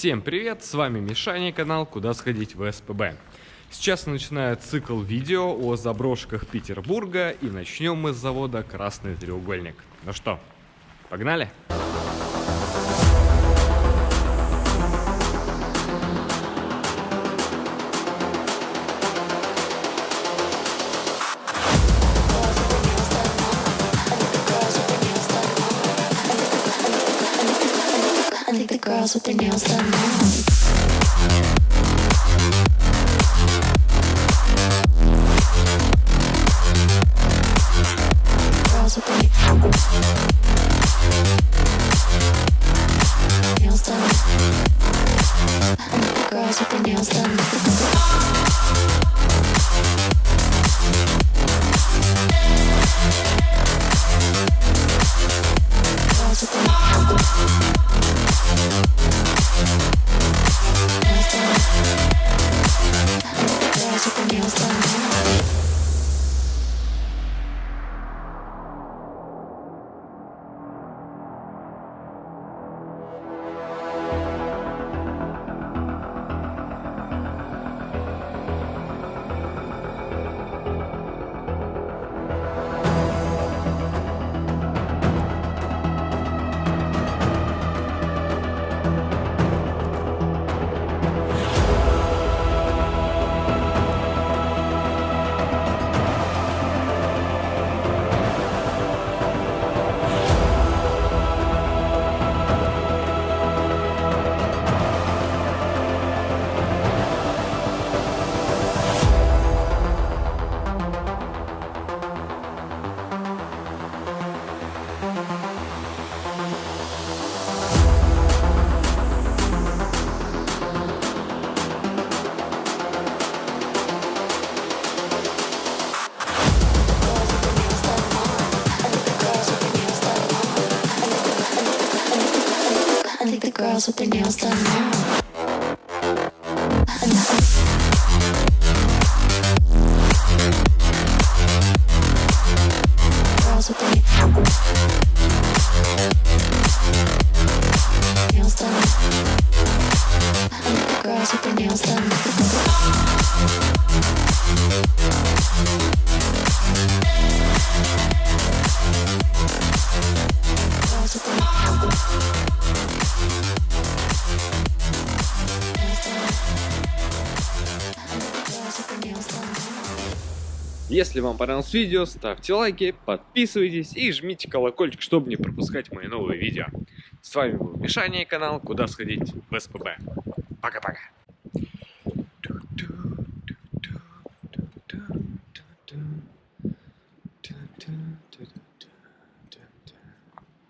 Всем привет, с вами Мишаня, канал «Куда сходить в СПБ». Сейчас начинаю цикл видео о заброшках Петербурга и начнем мы с завода «Красный треугольник». Ну что, погнали? I with their nails done now. I think the girls with their nails done now. Girls with their Если вам понравилось видео, ставьте лайки, подписывайтесь и жмите колокольчик, чтобы не пропускать мои новые видео. С вами был Мишаня, канал «Куда сходить в СПБ». Пока-пока.